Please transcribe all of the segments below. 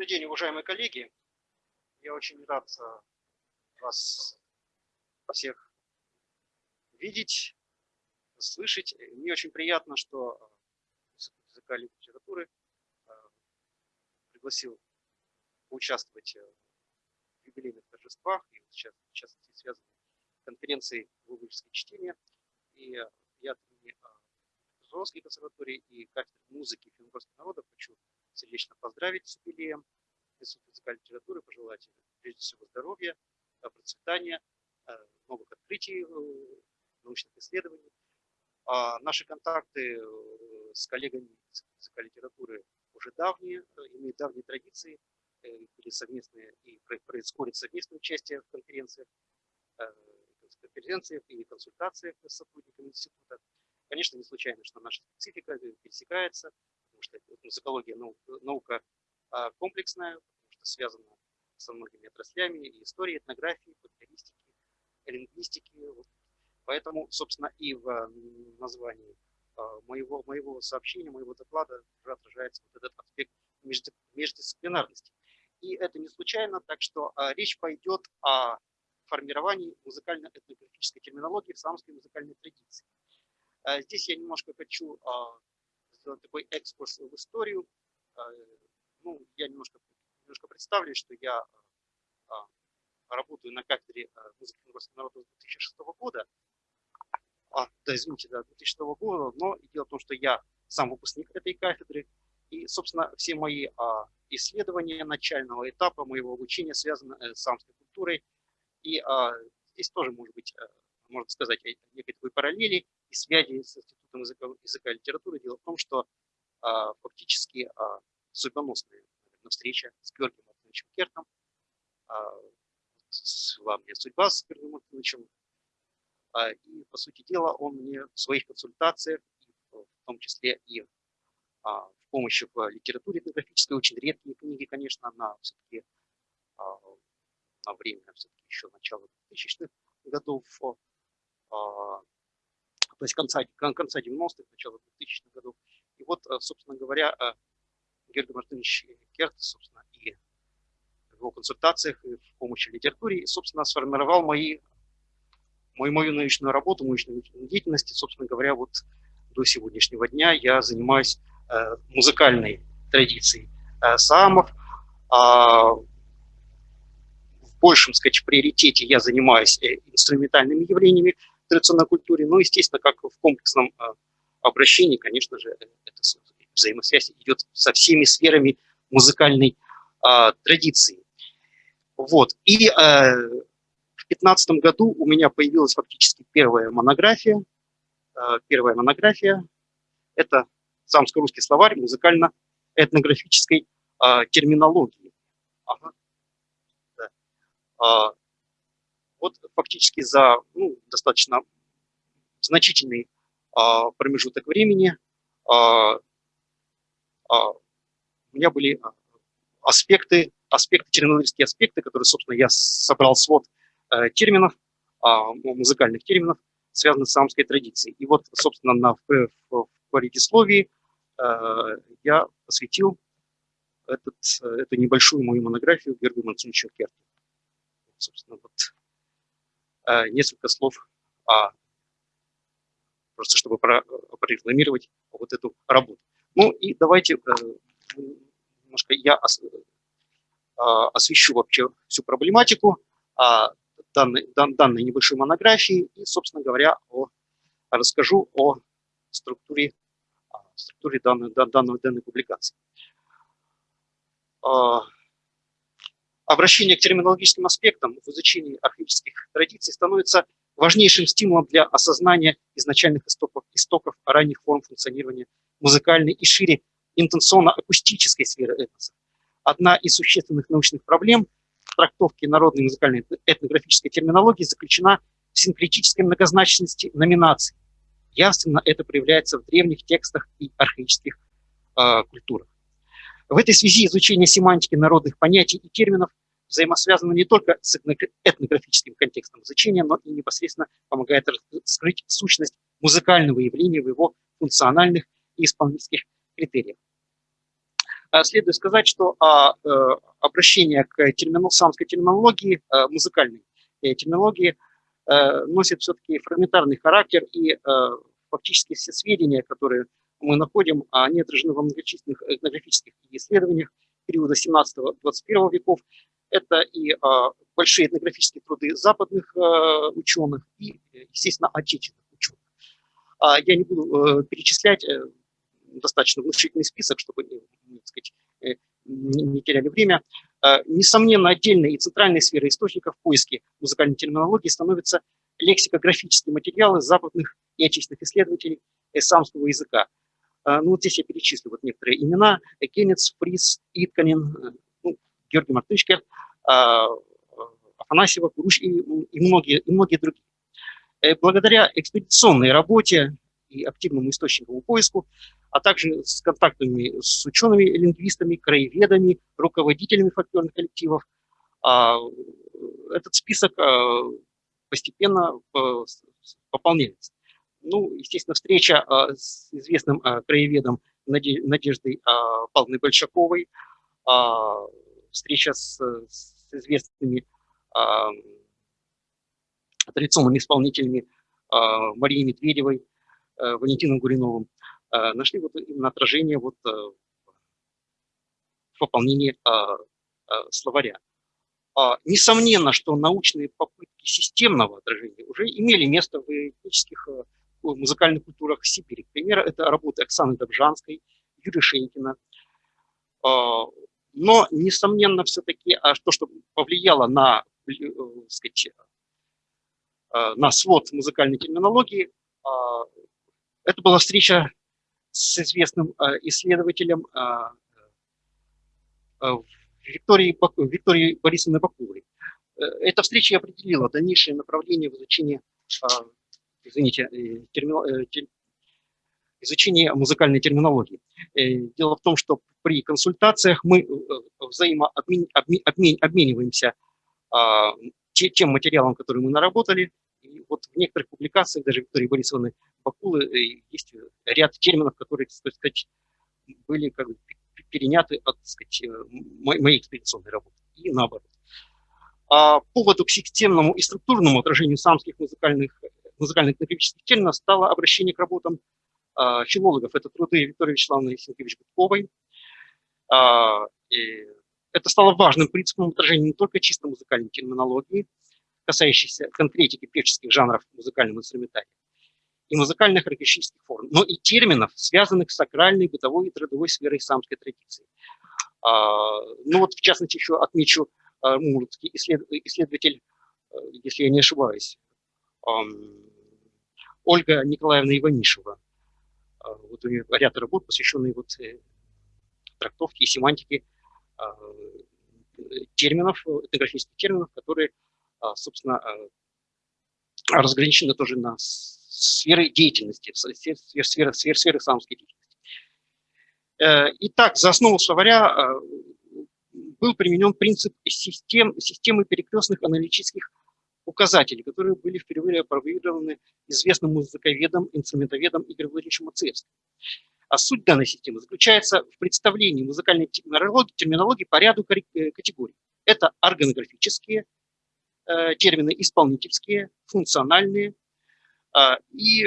Добрый день, уважаемые коллеги. Я очень рад э, вас всех видеть, слышать. Мне очень приятно, что Институт языка и литературы э, пригласил поучаствовать э, в юбилейных торжествах, и сейчас, в частности, связанной с конференцией «Глубоческое чтение». И я от имени консерватории и кафедры музыки финно народов хочу сердечно поздравить с юбилеем Института и литературы, пожелать прежде всего здоровья, процветания, э, новых открытий, э, научных исследований. А наши контакты э, с коллегами из и литературы уже давние, имеют давние традиции, были совместные и происходит совместное участие в конференциях, конференциях и консультациях с сотрудниками института. Конечно, не случайно, что наша специфика пересекается, потому что музыкология наука а, комплексная, потому что связана со многими отраслями, и истории, этнографии, фольклористики, лингвистики. Поэтому, собственно, и в названии а, моего, моего сообщения, моего доклада уже отражается вот этот аспект междисциплинарности. И это не случайно, так что а, речь пойдет о формировании музыкально-этнографической терминологии в самской музыкальной традиции. Здесь я немножко хочу такой экскурс в историю. А, ну, я немножко, немножко представлю, что я а, работаю на кафедре музыки русского народа с 2006 года. А, да, извините, да, 2006 года, но дело в том, что я сам выпускник этой кафедры, и, собственно, все мои а, исследования начального этапа моего обучения связаны э, с самской культурой, и а, здесь тоже, может быть, э, можно сказать, некой такой параллели и связи с Институтом языка, языка и литературы. Дело в том, что а, фактически а, судьбоносная встреча с Георгием Антоновичем Кертом, а, славная судьба с Георгием Антоновичем, а, и, по сути дела, он мне в своих консультациях, в том числе и а, в помощи в литературе этнографической, очень редкие книги, конечно, на все-таки а, на время все-таки еще начала 2000-х годов а, то есть конца, конца 90-х, начала 2000-х годов. И вот, э, собственно говоря, э, Георгий Мартынович Керт, собственно, и в его консультациях, и в помощи литературе, собственно, сформировал мои, мою, мою научную работу, научную деятельность. И, собственно говоря, вот до сегодняшнего дня я занимаюсь э, музыкальной традицией самов. А, в большем, сказать, приоритете я занимаюсь инструментальными явлениями, традиционной культуре, но, естественно, как в комплексном а, обращении, конечно же, эта взаимосвязь идет со всеми сферами музыкальной а, традиции. Вот. И а, в 2015 году у меня появилась фактически первая монография. А, первая монография – это самско-русский словарь музыкально-этнографической а, терминологии. Ага. Да. А, вот фактически за ну, достаточно значительный а, промежуток времени а, а, у меня были аспекты, аспекты, терминологические аспекты, которые, собственно, я собрал свод э, терминов, а, музыкальных терминов, связанных с самской традицией. И вот, собственно, на, в, в, в предисловии э, я посвятил этот, эту небольшую мою монографию Георгию Мансуновичу Керту. Собственно, вот Э, несколько слов о, просто чтобы прорекламировать вот эту работу. Ну и давайте э, немножко я а, освещу вообще всю проблематику данной, данной небольшой монографии и, собственно говоря, о, расскажу о структуре, структуре данной, данной, данной публикации. Обращение к терминологическим аспектам в изучении архаических традиций становится важнейшим стимулом для осознания изначальных истоков, истоков ранних форм функционирования музыкальной и шире интенсионно-акустической сферы этноса. Одна из существенных научных проблем в трактовке народной музыкальной этнографической терминологии заключена в синкретической многозначности номинаций. Явственно это проявляется в древних текстах и архаических э, культурах. В этой связи изучение семантики народных понятий и терминов взаимосвязано не только с этнографическим контекстом изучения, но и непосредственно помогает скрыть сущность музыкального явления в его функциональных и исполнительских критериях. следует сказать, что а, обращение к терминол, самской терминологии, музыкальной терминологии, носит все-таки фрагментарный характер, и фактически все сведения, которые мы находим, они отражены во многочисленных этнографических исследованиях периода 17-21 веков. Это и большие этнографические труды западных ученых и, естественно, отечественных ученых. А я не буду перечислять достаточно внушительный список, чтобы так сказать, э, не теряли время. А, несомненно, отдельной и центральной сферой источников поиски музыкальной терминологии становятся лексикографические материалы западных и отечественных исследователей эссамского языка. А, ну, вот здесь я перечислю вот некоторые имена. Кеннец, Фрис, Итканин, э, Георгий Мартышкер, а, Афанасьева, Куруш и, и, многие, и многие другие. Э, благодаря экспедиционной работе и активному источниковому поиску, а также с контактами с учеными, лингвистами, краеведами, руководителями фольклорных коллективов. А, этот список а, постепенно а, пополняется. Ну, естественно, встреча с известным краеведом Надеждой Павловной Большаковой, встреча с, с известными традиционными исполнителями Марией Медведевой, Э, Валентином Гуриновым, э, нашли вот именно отражение вот э, в пополнении словаря. А, несомненно, что научные попытки системного отражения уже имели место в этнических музыкальных культурах Сибири. К примеру, это работы Оксаны Добжанской, Юрия Шенькина. А, но, несомненно, все-таки а то, что повлияло на, сказать, на свод музыкальной терминологии, это была встреча с известным а, исследователем а, а, Викторией, Викторией Борисовной Бакуловой. Э, эта встреча определила дальнейшее направление в изучении, извините, э, э, изучения музыкальной терминологии. Дело в том, что при консультациях мы взаимообмениваемся тем материалом, который мы наработали, и вот в некоторых публикациях, даже Виктории Борисовны Бакулы, э, есть ряд терминов, которые, так сказать, были как бы переняты от так сказать, э, моей экспедиционной работы и наоборот. А поводу к системному и структурному отражению самских музыкальных, музыкальных терминов стало обращение к работам а, филологов. Это труды Виктории Вячеславовны Сенкевич-Гудковой. А, это стало важным принципом отражения не только чисто музыкальной терминологии, касающейся конкретики певческих жанров музыкального инструментария и музыкальных архаических форм, но и терминов, связанных с сакральной, бытовой и трудовой сферой самской традиции. А, ну вот, в частности, еще отмечу а, мурманский исследователь, если я не ошибаюсь, Ольга Николаевна Иванишева. А, вот у нее ряд работ, посвященные вот э, трактовке и семантике терминов, этнографических терминов, которые а, собственно, а, разграничены тоже на сферы деятельности, сферы, сферы, сферы самской деятельности. Э, итак, за основу словаря а, был применен принцип систем, системы перекрестных аналитических указателей, которые были впервые опробированы известным музыковедом, инструментоведом Игорем Владимировичем Мацеевским. А суть данной системы заключается в представлении музыкальной терминологии, терминологии по ряду э, категорий. Это органографические, Э, термины исполнительские, функциональные а, и,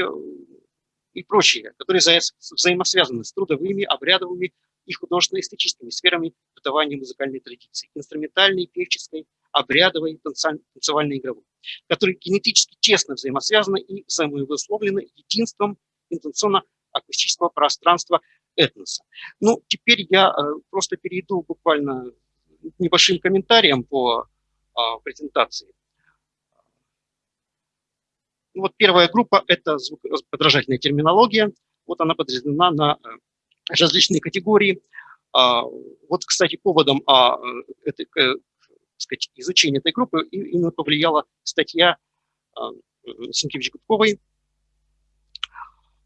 и прочие, которые взаимосвязаны с трудовыми, обрядовыми и художественно-эстетическими сферами бытования музыкальной традиции, инструментальной, певческой, обрядовой, танцевальной, игровой, которые генетически тесно взаимосвязаны и взаимовысловлены единством интенционно-акустического пространства этноса. Ну, теперь я э, просто перейду буквально небольшим комментарием по а, презентации. Ну, вот первая группа – это подражательная терминология. Вот она подразделена на э, различные категории. А, вот, кстати, поводом а, этой, э, сказать, изучения этой группы именно повлияла статья Сенкевич-Гудковой,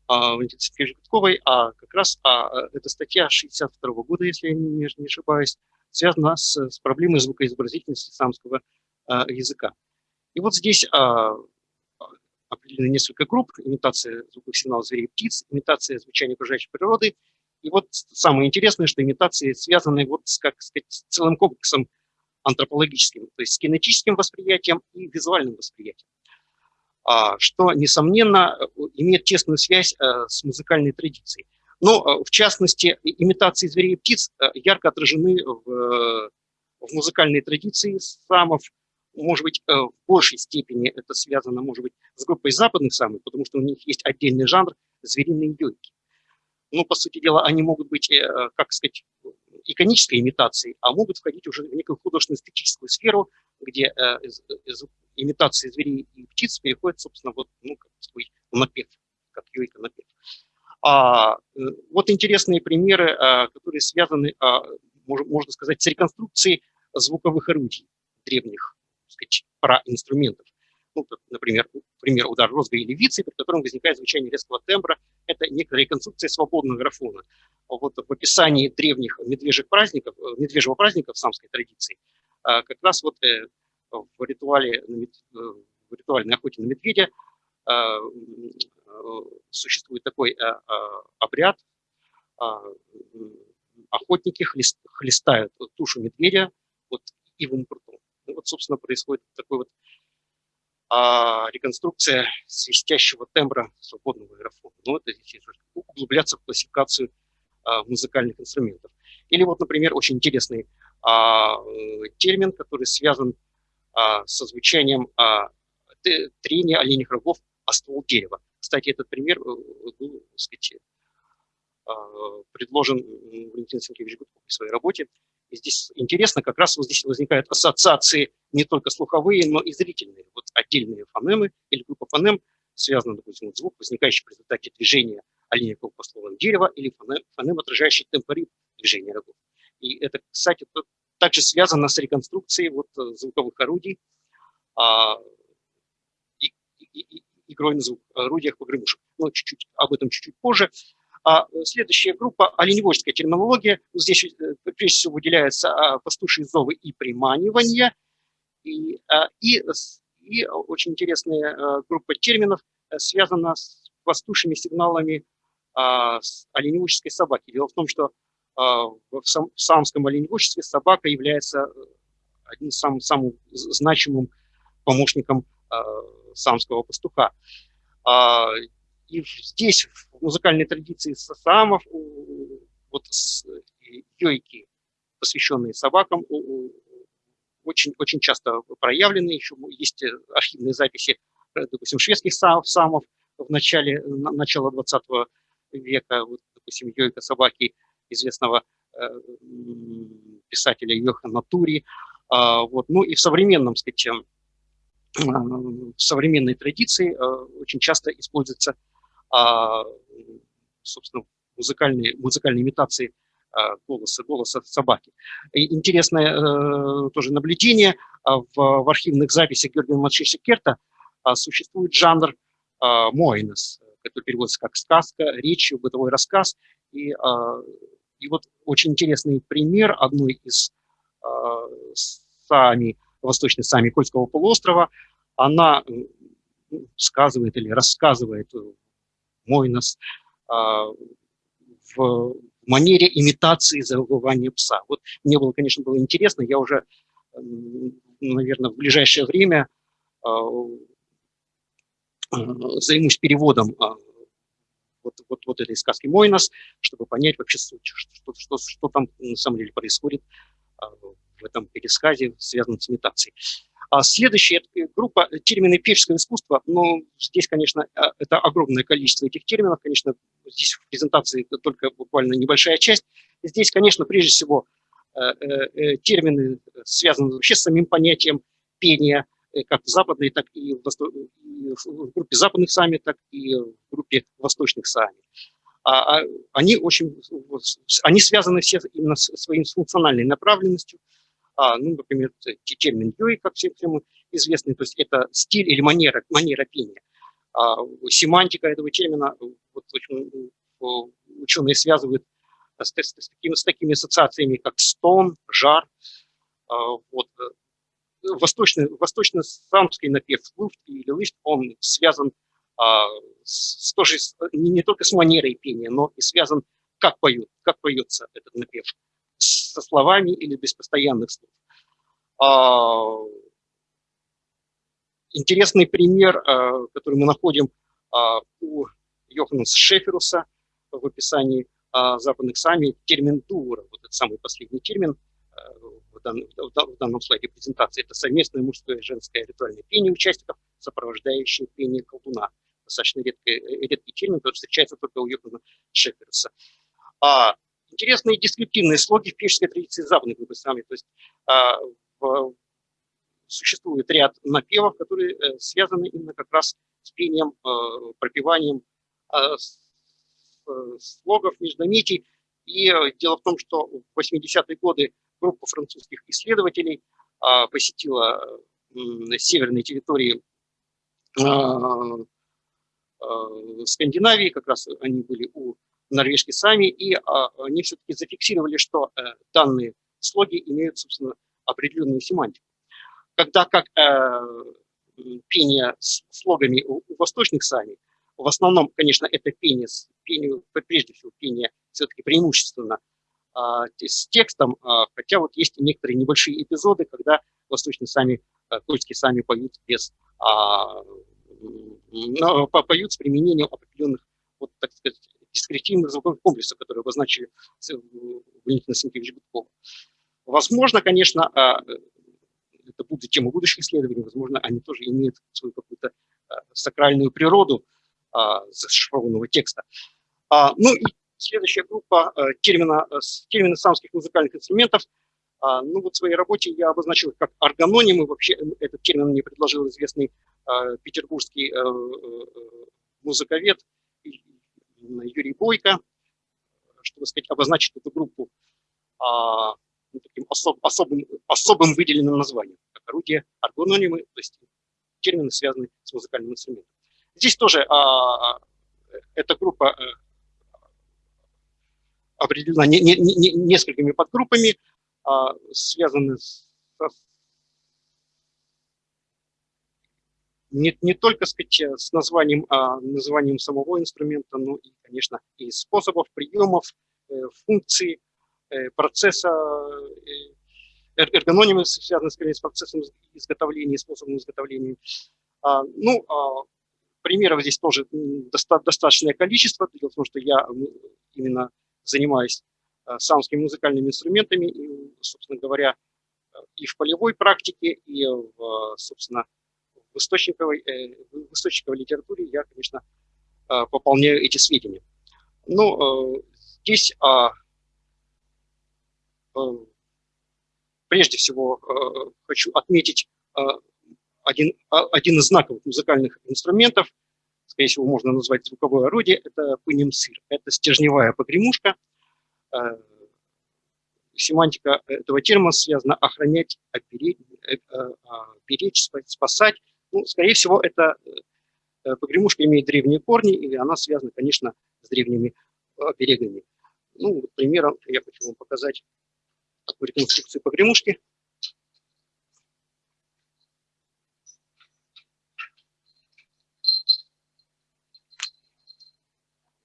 Сенкевич-Гудковой, а как раз а, эта статья 62 -го года, если я не, не ошибаюсь, связана с, с проблемой звукоизобразительности самского а, языка. И вот здесь а, определены несколько групп. Имитация звуковых сигналов зверей и птиц, имитация звучания окружающей природы И вот самое интересное, что имитации связаны вот с, как сказать, с целым комплексом антропологическим, то есть с кинетическим восприятием и визуальным восприятием, а, что, несомненно, имеет тесную связь э, с музыкальной традицией. Но, э, в частности, имитации зверей и птиц э, ярко отражены в, в музыкальной традиции самов, может быть, в большей степени это связано, может быть, с группой западных самых, потому что у них есть отдельный жанр звериные йойки. Ну, по сути дела, они могут быть, как сказать, иконической имитацией, а могут входить уже в некую художественно-эстетическую сферу, где э, из, имитации зверей и птиц переходит, собственно, вот, ну, как свой напев, как йойка напев. А, э, вот интересные примеры, а, которые связаны, а, можно сказать, с реконструкцией звуковых орудий древних, так сказать, проинструментов ну, например, пример удар розга или вицы, при котором возникает звучание резкого тембра, это некая реконструкция свободного графона. Вот в описании древних медвежьих праздников, э, медвежьего праздника в самской традиции, э, как раз вот э, в ритуале, в ритуальной охоте на медведя существует такой обряд, охотники хлестают тушу медведя вот ивым прутом. И вот, собственно, происходит такой вот а реконструкция свистящего тембра свободного аэрофона. Ну, это здесь углубляться в классификацию а, музыкальных инструментов. Или вот, например, очень интересный а, термин, который связан а, со звучанием а, трения оленьих рогов о ствол дерева. Кстати, этот пример был, так сказать, а, предложен Валентин Сенкевич Гудков в своей работе. Здесь интересно, как раз вот здесь возникают ассоциации не только слуховые, но и зрительные. Вот отдельные фонемы или группа фонем связаны, допустим, звук, возникающий в результате движения оленевого по стволам дерева, или фонем, фонем отражающий темпоритм движения рогов. И это, кстати, также связано с реконструкцией вот э, звуковых орудий, а, и, и, и, игрой на звук, орудиях погремушек. Но чуть-чуть об этом чуть-чуть позже. А э, следующая группа – оленеводческая терминология. Здесь э, прежде всего выделяются а, пастушьи зовы и приманивания. И, а, и, и очень интересная э, группа терминов связана с пастушьими сигналами с оленеводческой собаки. Дело в том, что в самском оленеводчестве собака является одним самым, самым значимым помощником самского пастуха. И здесь, музыкальной традиции сасамов, вот йойки, посвященные собакам, очень, очень часто проявлены. Еще есть архивные записи, э, допустим, шведских самов в начале, начала 20 века, вот, допустим, йойка собаки известного э, писателя Йохана Тури. А, вот. Ну и в современном, сказать, э, в современной традиции очень часто используется а, собственно, музыкальные, музыкальные имитации а, голоса, голоса собаки. И интересное э, тоже наблюдение. А, в, в архивных записях Георгия Матшиша Керта существует жанр моинос, который переводится как сказка, речь, бытовой рассказ. И, и вот очень интересный пример одной из сами, восточной сами Кольского полуострова. Она сказывает или рассказывает Мойнос, а, в манере имитации завывания пса. Вот мне было, конечно, было интересно, я уже, наверное, в ближайшее время а, а, займусь переводом вот, вот, вот этой сказки Мойнос, чтобы понять вообще, что, что, что, что там на самом деле происходит в этом пересказе, связанном с имитацией. А следующая группа – термины певческого искусства. Но здесь, конечно, а, это огромное количество этих терминов. Конечно, здесь в презентации только буквально небольшая часть. Здесь, конечно, прежде всего э, э, э, термины связаны вообще с самим понятием пения, как в западной, так и в, в группе западных сами, так и в группе восточных сами. А, они очень, они связаны все именно с своей функциональной направленностью, ну, например, термин юй, как всем, всем известный, то есть это стиль или манера, манера пения. А, семантика этого термина, вот, ученые связывают с, с, с, такими, с такими ассоциациями, как стон, жар. А, вот. Восточный, восточно-самский напев луфт или лыст, он связан а, с, тоже не, не только с манерой пения, но и связан как, поют, как поется этот напев, со словами или без постоянных слов. А, интересный пример, а, который мы находим а, у Йоханнеса Шеферуса в описании западных сами, термин дура, вот этот самый последний термин в данном, слайде презентации, это совместное мужское и женское ритуальное пение участников, сопровождающее пение колдуна. Достаточно редкий, редкий термин, который встречается только у Йохана Шеферуса. А, интересные дескриптивные слоги в певческой традиции западных выпусками. То есть а, в, существует ряд напевов, которые э, связаны именно как раз с пением, э, пропеванием э, слогов, междометий. И дело в том, что в 80-е годы группа французских исследователей а, посетила северные территории Скандинавии, как раз они были у норвежки сами, и а, они все-таки зафиксировали, что э, данные слоги имеют, собственно, определенную семантику. Когда как э, пение с слогами у, восточных сами, в основном, конечно, это пение, пение прежде всего пение все-таки преимущественно а, с текстом, а, хотя вот есть некоторые небольшие эпизоды, когда восточные сами, польские сами поют без, а, поют с применением определенных, вот, так сказать, дискретивных звуковых комплексов, которые обозначили Валентина Сенкевич Гудкова. Возможно, конечно, а, это будет тема будущих исследований, возможно, они тоже имеют свою какую-то а, сакральную природу а, зашифрованного текста. Ну и следующая группа термина, термины самских музыкальных инструментов. Ну вот в своей работе я обозначил их как органонимы. Вообще этот термин мне предложил известный петербургский э, э, музыковед Юрий Бойко, чтобы сказать, обозначить эту группу а, ну, таким особ, особым, особым выделенным названием, как орудие аргономимы, то есть термины, связанные с музыкальным инструментом. Здесь тоже а, эта группа а, определена не, не, не, несколькими подгруппами, а, связаны с, не, не только сказать, э, с названием, а, названием самого инструмента, но и, конечно, и способов, приемов, э, функций, э, процесса, эргономимы связаны скорее с процессом изготовления, способом изготовления. А, ну, а, примеров здесь тоже достаточное количество. Том, что я именно занимаюсь самскими музыкальными инструментами, и, собственно говоря, и в полевой практике, и, в, собственно, в источниковой, э, в источниковой литературе я, конечно, э, пополняю эти сведения. Но э, здесь а, прежде всего хочу отметить один, а, один из знаковых музыкальных инструментов, скорее всего, можно назвать звуковое орудие, это пынемсыр. Это стержневая погремушка. Семантика этого термина связана охранять, опереть, беречь, спасать. Ну, скорее всего, эта э, погремушка имеет древние корни, и она связана, конечно, с древними берегами. Ну, вот примером я хочу вам показать такую реконструкцию погремушки.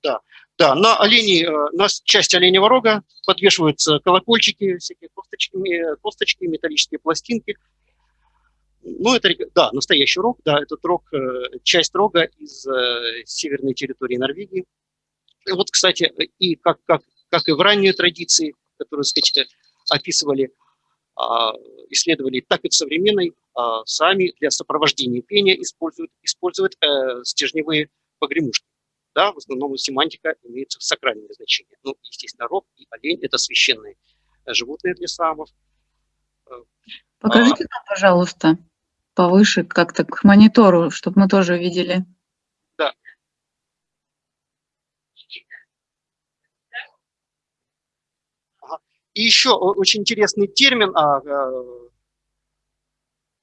Да, да, на оленей, э, на части оленевого рога подвешиваются колокольчики, всякие косточки, косточки металлические пластинки – ну, это, да, настоящий рог, да, этот рог, э, часть рога из э, северной территории Норвегии. Вот, кстати, и как, как, как и в ранней традиции, которую, сказать, описывали, а, исследовали, так и в современной, а, сами для сопровождения пения используют, используют э, стержневые погремушки. Да, в основном семантика имеет сакральное значение. Ну, естественно, рог и олень – это священные животные для самов. Покажите а, нам, пожалуйста повыше как-то к монитору, чтобы мы тоже видели. Да. И еще очень интересный термин, а,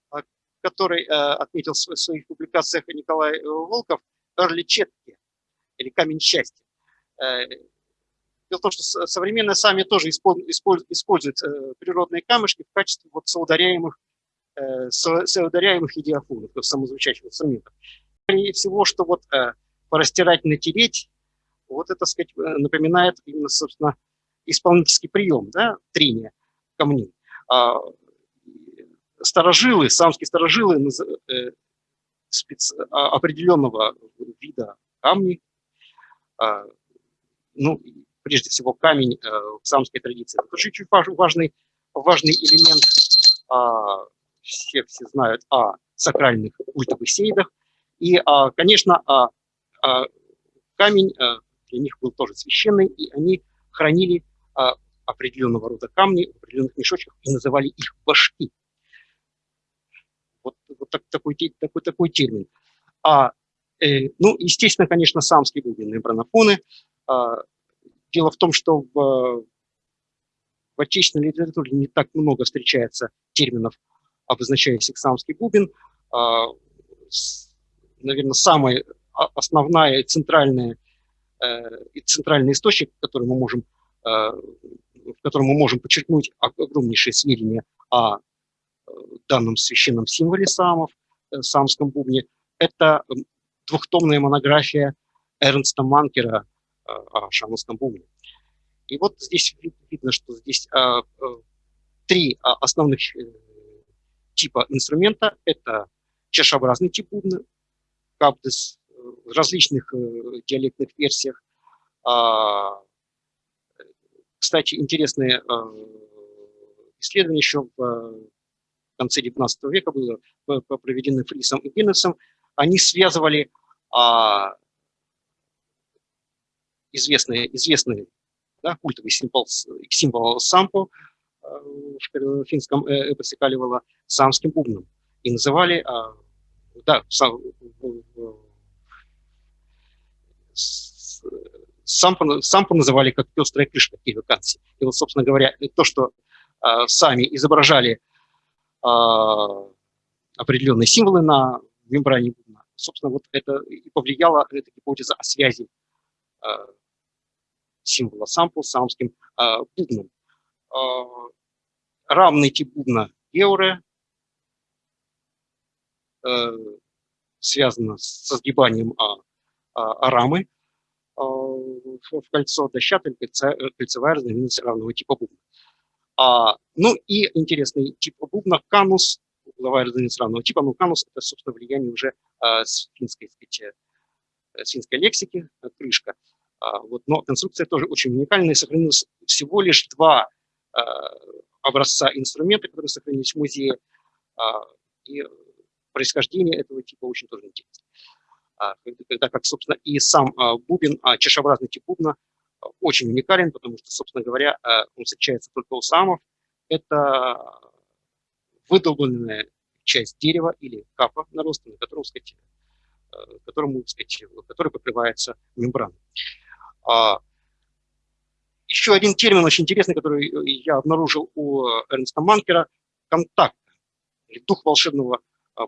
а, который э, отметил в своих публикациях Николай э, Волков, эрличетки, или камень счастья. Э, дело в том, что современные сами тоже используют природные камешки в качестве вот соударяемых Э, соударяемых идиофонов, то есть самозвучащих инструментов. Скорее всего, что вот э, порастирать, натереть, вот это, сказать, напоминает именно, собственно, исполнительский прием, да, трения камней. А, старожилы, самские старожилы э, спец, а, определенного вида камней, а, ну, прежде всего камень э, в самской традиции. Это очень важный, важный элемент. А, все, все знают о сакральных культовых сейдах. И, конечно, камень э, для них был тоже священный, и они хранили определенного рода камни в определенных мешочках и называли их башки. Вот, вот так, такой, такой, такой термин. А, э, ну, естественно, конечно, самские бубенные бронофоны. А, дело в том, что в, в отечественной литературе не так много встречается терминов, обозначающих самский бубен. А, наверное, самая основная и центральная, э, и центральный источник, который мы можем э, в котором мы можем подчеркнуть огромнейшие сведения о э, данном священном символе самов, самском бубне, это двухтомная монография Эрнста Манкера о шаманском бубне. И вот здесь видно, что здесь три основных типа инструмента. Это чашеобразный тип бубна, капдес в различных диалектных версиях, а, кстати, интересные э, исследования еще в э, конце XIX века было проведены Фрисом и Гиннесом. Они связывали а, известные, известные да, культовый символ, символ сампо э, в финском эпосе Каливала самским бубном. И называли, а, да, сам, сампу, сампу называли как пестрая крышка кивиканси. И вот, собственно говоря, то, что э, сами изображали э, определенные символы на мембране бубна, собственно, вот это и повлияло, эта гипотеза о связи символа сампу с самским бубном. Э, равный тип бубна геуре, э, связано со сгибанием а, а, арамы, а, в кольцо дощатая кольцевая разновидность равного типа бубна. А, ну и интересный тип бубна канус, угловая разновидность равного типа, но канус это, собственно, влияние уже а, с финской, сказать, э, финской лексики, э, крышка. А, вот, но конструкция тоже очень уникальная, сохранилось всего лишь два а, образца инструмента, которые сохранились в музее, а, и происхождение этого типа очень тоже интересно. А, когда как, собственно, и сам а, бубен, чашеобразный тип бубна очень уникален, потому что, собственно говоря, он встречается только у самов. Это выдолбленная часть дерева или капа нароста, на котором, сказать, которому, сказать, который покрывается мембраной. Еще один термин очень интересный, который я обнаружил у Эрнста Манкера – контакт, или дух волшебного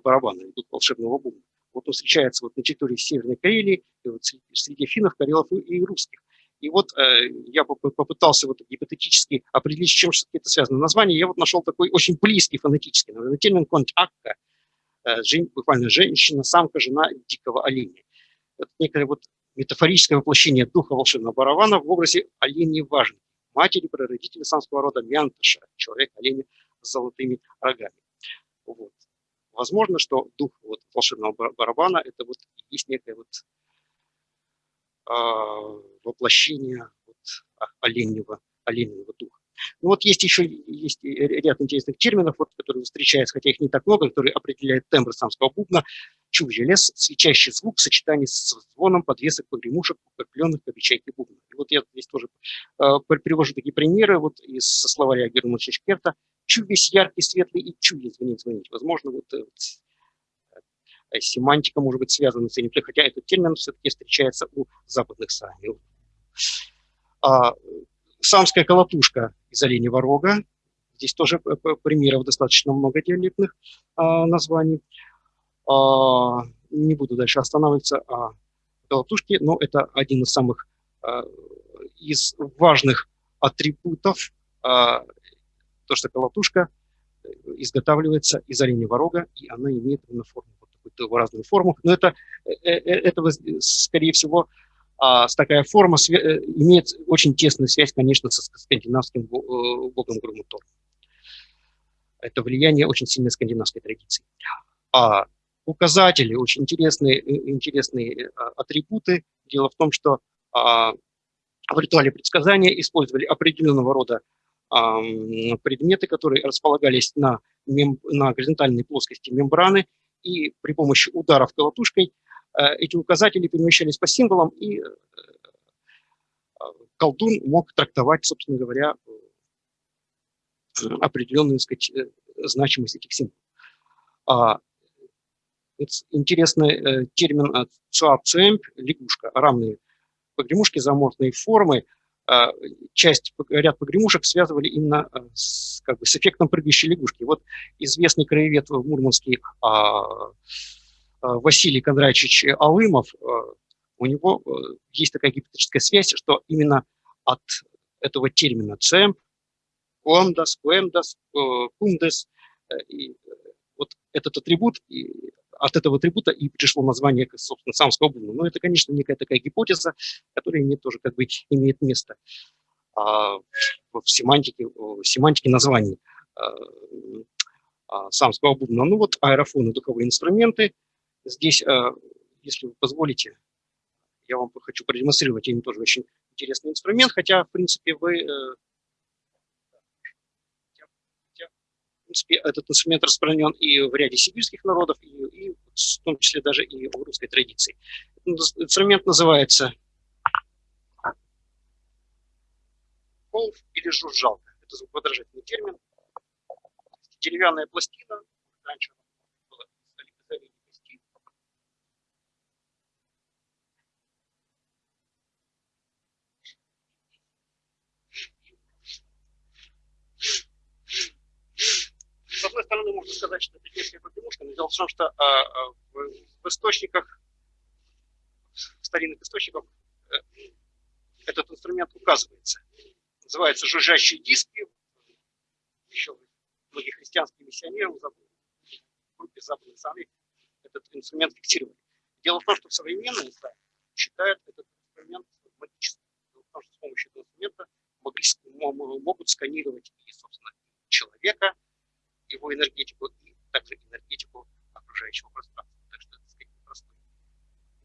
барабана, или дух волшебного бубна. Вот он встречается вот на территории Северной Карелии, и вот среди финнов, карелов и русских. И вот э, я попытался вот гипотетически определить, с чем это связано. Название я вот нашел такой очень близкий фонетический, наверное, термин контакка, э, буквально женщина, самка, жена дикого оленя. Это некое вот метафорическое воплощение духа волшебного барабана в образе оленей важной, матери, прародителя самского рода Мянтыша, человек-оленя с золотыми рогами. Вот возможно, что дух вот, волшебного барабана – это вот есть некое вот э, воплощение вот, оленьего, оленьего духа. Ну вот есть еще есть ряд интересных терминов, вот, которые встречаются, хотя их не так много, которые определяют тембр самского бубна. Чувья лес, свечащий звук в сочетании с звоном подвесок погремушек, укрепленных по печати бубна. И вот я здесь тоже э, привожу такие примеры вот из словаря Германа Шекерта чу весь яркий, светлый и чу звонить, звонить. Возможно, вот, вот э, семантика может быть связана с этим, хотя этот термин все-таки встречается у западных сами. А, самская колотушка из оленевого рога. Здесь тоже примеров достаточно много диалектных а, названий. А, не буду дальше останавливаться о колотушке, но это один из самых а, из важных атрибутов а, то, что колотушка э, изготавливается из оленевого рога, и она имеет форму, вот такую разную форму. Но это, э, э, этого, скорее всего, а, такая форма имеет очень тесную связь, конечно, со скандинавским богом Груму Тор. Это влияние очень сильной скандинавской традиции. А указатели, очень интересные, э, интересные атрибуты. Дело в том, что а, в ритуале предсказания использовали определенного рода предметы, которые располагались на, на горизонтальной плоскости мембраны, и при помощи ударов колотушкой Э, эти указатели перемещались по символам, и э, э, колдун мог трактовать, собственно говоря, определенную сказать, значимость этих символов. Интересный термин цуапцуэмп, лягушка, равные погремушки, заморфные формы. Часть, ряд погремушек связывали именно с, как бы, с эффектом прыгающей лягушки. Вот известный краевед в Мурманске а, Э, Василий Кондратьевич Алымов, э, у него э, есть такая гипотетическая связь, что именно от этого термина «цемп», «куамдас», «куэмдас», «кумдес», вот этот атрибут, от этого атрибута и пришло название, собственно, самского бубна. Но это, конечно, некая такая гипотеза, которая имеет тоже как бы имеет место а, в семантике, в семантике названий а, самского бубна. Ну вот аэрофоны, духовые инструменты – Здесь, э, если вы позволите, я вам хочу продемонстрировать им тоже очень интересный инструмент, хотя, в принципе, вы... Э, в принципе, этот инструмент распространен и в ряде сибирских народов, и, и в том числе даже и в русской традиции. Инструмент называется колф или жужжалка. Это звукоподражательный термин. Деревянная пластина, раньше С одной стороны, можно сказать, что это детская погремушка, но дело в том, что а, а, в, в источниках, в старинных источниках э, этот инструмент указывается. Называется жужжащие диски. Еще многие христианские миссионеры в группе западных самих этот инструмент фиксировали. Дело в том, что современные издания считают этот инструмент магическим. Дело в том, что с помощью этого инструмента могли, могут сканировать и, собственно, человека, его энергетику и также энергетику окружающего пространства. Так что это, так сказать, непростой,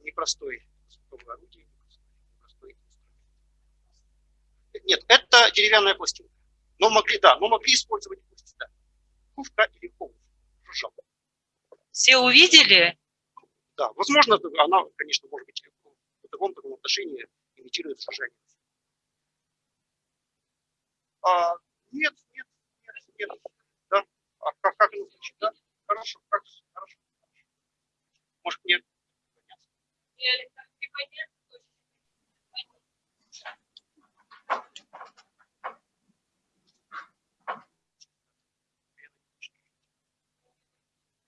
непростой орудие, непростой инструмент. Нет, это деревянная пластинка. Но могли, да, но могли использовать пусть, да. Кувка или коуф, жужжал. Все увидели? Да, возможно, она, конечно, может быть, в таком таком отношении имитирует жужжание. А, нет, нет, нет, нет. А как, как оно звучит, да? Хорошо, как, хорошо. Может, мне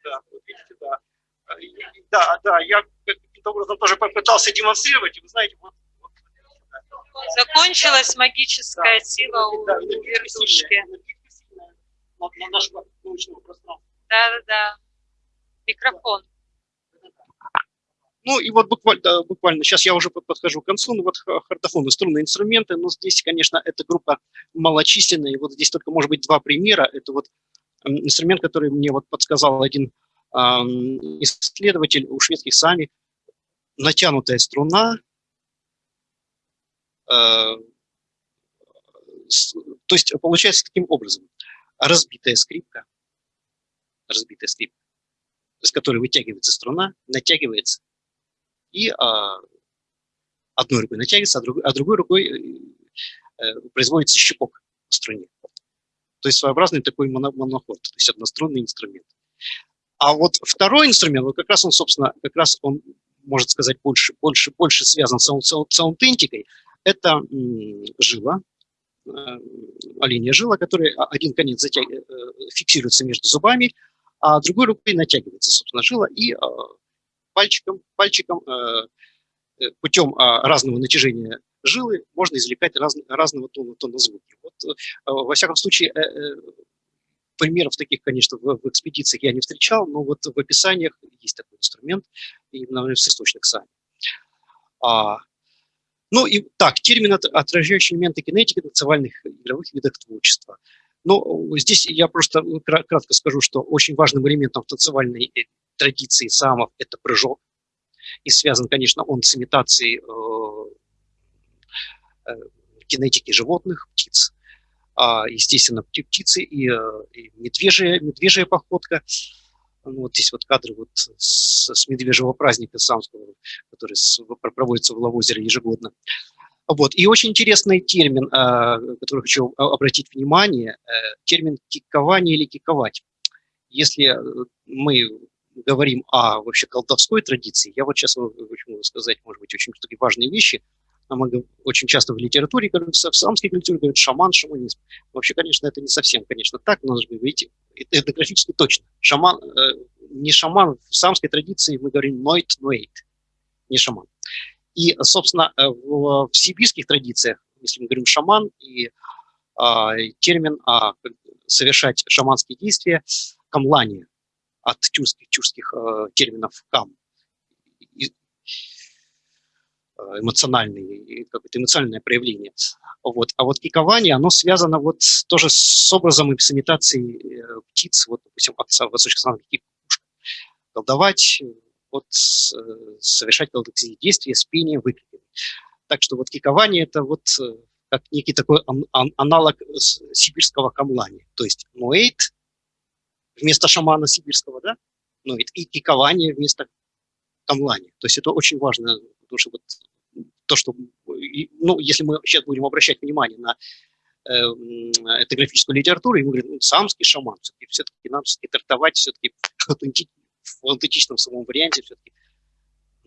Да, вот видите, да. Да, да, я каким-то образом тоже попытался демонстрировать, и вы знаете, вот, Закончилась магическая да, сила у да, вертушки на нашего научного пространства. Да, да, да. Микрофон. Ну и вот буквально, да, буквально, сейчас я уже подхожу к концу, ну вот хартофоны, струнные инструменты, но здесь, конечно, эта группа малочисленная, и вот здесь только, может быть, два примера. Это вот инструмент, который мне вот подсказал один э, исследователь у шведских сами, натянутая струна, э, с, то есть получается таким образом разбитая скрипка, разбитая скрипка, из которой вытягивается струна, натягивается, и а, одной рукой натягивается, а другой, а другой рукой э, э, производится щипок в струне. То есть своеобразный такой моноход, то есть однострунный инструмент. А вот второй инструмент, вот как раз он, собственно, как раз он, может сказать, больше, больше, больше связан с саундентикой, это жила, Э, линия жила, которая один конец. Э, фиксируется между зубами, а другой рукой натягивается, собственно, жила, и э, пальчиком, пальчиком путем разного натяжения жилы можно извлекать раз, разного тона, тона звуки. Вот, во всяком случае, примеров таких, конечно, в, в экспедициях я не встречал, но вот в описаниях есть такой инструмент, именно в источных сами. А, Ну и так, термин, от- отражающий элементы кинетики танцевальных игровых видах творчества. Ну, здесь я просто кра- кратко скажу, что очень важным элементом танцевальной э, традиции самов это прыжок. И связан, конечно, он с имитацией э, э, кинетики животных, птиц. А, естественно, пти- птицы э, и медвежья, медвежья походка. Ну, вот здесь вот кадры вот с, с медвежьего праздника самского, который с- проводится в Лавозере ежегодно. Вот. И очень интересный термин, э, который хочу обратить внимание, э, термин кикование или киковать. Если э, мы говорим о вообще колдовской традиции, я вот сейчас могу сказать, может быть, очень такие важные вещи. Очень часто в литературе, в самской культуре говорят шаман, шаманизм. Вообще, конечно, это не совсем, конечно, так, но это этнографически точно. Шаман, э, не шаман, в самской традиции мы говорим нойт, нойт, не шаман. И, собственно, э, в, в сибирских традициях, если мы говорим шаман, и а, термин бы совершать шаманские действия, камлание, от тюркских, тюркских э, терминов кам, э, эмоциональный, и какое-то эмоциональное проявление. Вот. А вот кикование, оно связано вот тоже с образом и с имитацией э, птиц, вот, допустим, от са- восточных кикушка. Колдовать, э, вот, э, совершать колдовские действия с пением, выкриками. Так что вот кикование – это вот э, как некий такой ан- ан- аналог сибирского камлания. То есть нуэйт вместо шамана сибирского, да, нуэйт, и кикование вместо камлания. То есть это очень важно, потому что вот то, что, ну, если мы сейчас будем обращать внимание на э, м, этнографическую литературу, и мы говорим, ну, самский шаман, все-таки, все-таки нам все-таки трактовать все-таки в аутенти- в аутентичном самом варианте все-таки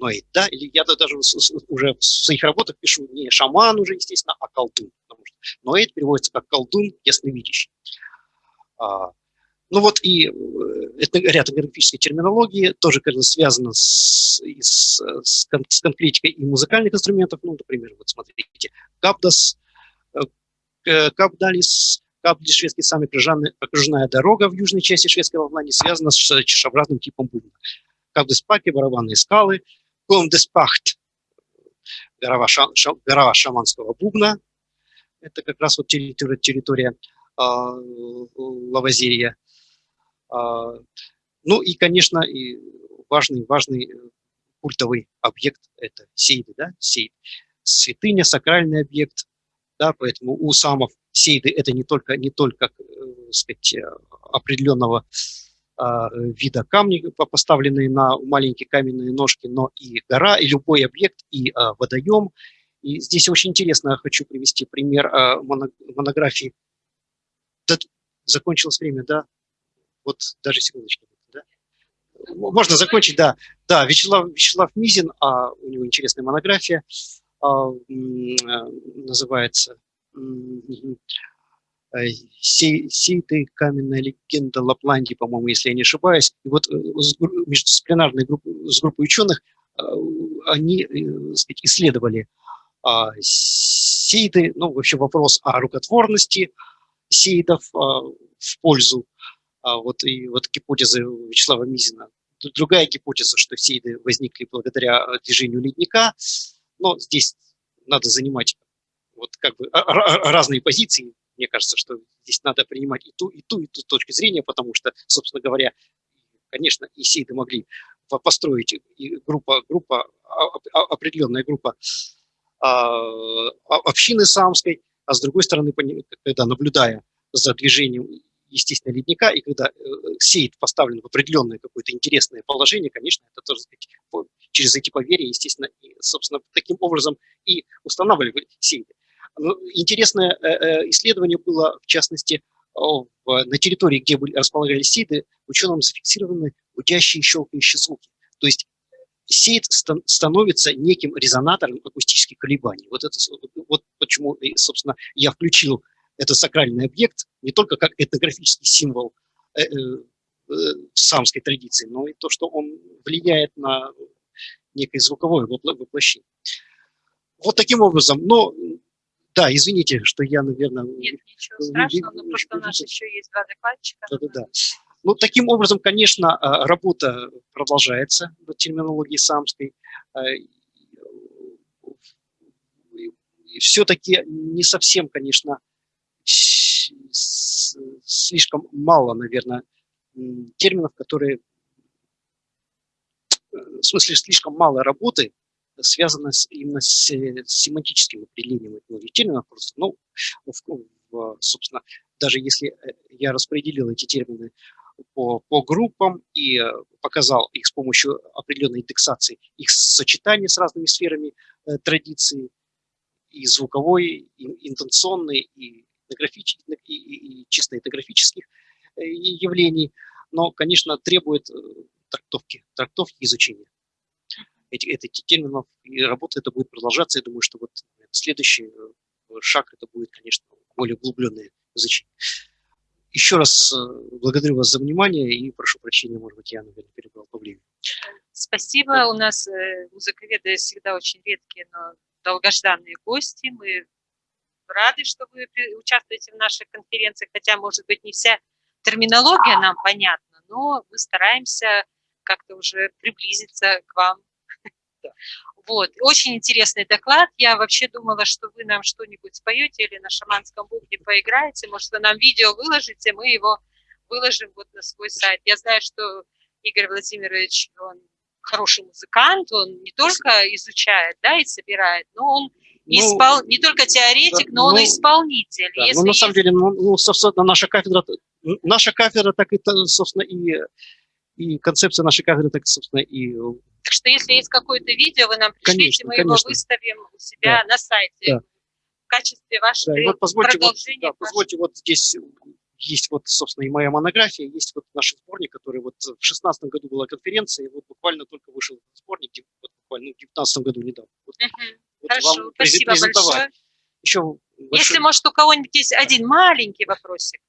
но и да, или я да- даже уже в своих работах пишу не шаман уже, естественно, а колдун. Потому что Ноэт переводится как колдун, ясновидящий. А, ну вот и э, ряд этнографической терминологии тоже конечно, связано с, с, с кон- с конкретикой и музыкальных инструментов. Ну, например, вот смотрите, капдас, э, э, капдалис, капдис, шведский самый окружная дорога в южной части шведской Лавландии связана с чешеобразным типом бубна. Капдеспаки, барабанные скалы, Комдеспахт, гора, ша- ша- гора шаманского бубна, это как раз вот территория, территория а, Лавазирия. А, ну и, конечно, и важный, важный э, культовый объект – это сейды, да, сейд. Святыня, сакральный объект, да, поэтому у самов сейды – это не только, не только э, сказать, э, определенного а, вида камни, по- поставленные на маленькие каменные ножки, но и гора, и любой объект, и а, водоем. И здесь очень интересно, хочу привести пример моно- монографии. Закончилось время, да? Вот даже секундочку. Да? Можно закончить, да. Да, Вячеслав, Вячеслав Мизин, а, у него интересная монография, а, а, называется э, сей, сейты, каменная легенда Лапландии, по-моему, если я не ошибаюсь. И вот э, с гру- междисциплинарной группой, с группой ученых э, они э, сказать, исследовали а, сейды, ну, вообще вопрос о рукотворности сейдов а, в пользу вот, и вот гипотезы Вячеслава Мизина. Другая гипотеза, что сейды возникли благодаря э, движению ледника, но здесь надо занимать вот как бы а- ра- разные позиции. Мне кажется, что здесь надо принимать и ту, и ту, и ту точку зрения, потому что, собственно говоря, конечно, и сейды могли по- построить и группа, группа, а- а- определенная группа а, а- общины самской, а с другой стороны, когда наблюдая за движением, естественно, ледника, и когда э, сейд поставлен в определенное какое-то интересное положение, конечно, это тоже, сказать, через эти поверья, естественно, и, собственно, таким образом и устанавливали сейды. Но интересное э, э, исследование было, в частности, на территории, где располагались сейды, ученым зафиксированы гудящие и щелкающие звуки. То есть сейд стан- становится неким резонатором акустических колебаний. Вот, это, вот почему, собственно, я включил этот сакральный объект не только как этнографический символ э, э, э, в самской традиции, но и то, что он влияет на некое звуковое вопло- воплощение. Вот таким образом, но да, извините, что я, наверное, Нет, ничего страшного, но просто у нас еще есть два докладчика. Да-да-да. Ну, таким образом, конечно, а, работа продолжается в терминологии самской. А, все-таки не совсем, конечно, слишком мало, наверное, терминов, которые, в смысле, слишком мало работы связано с, именно с, с семантическим определением этих терминов. Просто, ну, в- в, собственно, даже если э, я распределил эти термины по, по группам и э, показал их с помощью определенной индексации, их сочетание с разными сферами э, традиции, и звуковой, и интенционной, и, этнографич- и, и- и чисто этнографических э, явлений, но, конечно, требует э, трактовки, трактовки изучения этих, этих терминов, и работа это будет продолжаться. Я думаю, что вот следующий э, шаг это будет, конечно, более углубленное изучение. Еще раз благодарю вас за внимание и прошу прощения, может быть, я, наверное, перебрал по времени. Спасибо. У нас музыковеды всегда очень редкие, но долгожданные гости. Мы рады, что вы участвуете в наших конференциях, хотя, может быть, не вся терминология нам понятна, но мы стараемся как-то уже приблизиться к вам. Вот. Очень интересный доклад. Я вообще думала, что вы нам что-нибудь споете или на шаманском бубне поиграете. Может, вы нам видео выложите, мы его выложим вот на свой сайт. Я знаю, что Игорь Владимирович, он хороший музыкант, он не только изучает, да, и собирает, но он Ну, испол... не только теоретик, да, но он ну, и исполнитель. Да, Если ну, на самом деле, ну, ну, собственно, наша кафедра, наша кафедра, так это, собственно, и, и концепция нашей кафедры, так, собственно, и Так что если есть какое-то видео, вы нам пришлите, Конечно, мы его конечно. выставим у себя на сайте Да. в качестве вашей Да, и вот позвольте, вот, продолжения. да, позвольте, вот здесь есть вот, собственно, и моя монография, есть вот наш сборник, который вот в шестнадцатом году была конференция, и вот буквально только вышел сборник, вот буквально ну, в девятнадцатом году недавно. Вот, Мгм. вот Хорошо, спасибо большое. Еще Если, может, у кого-нибудь есть один маленький вопросик,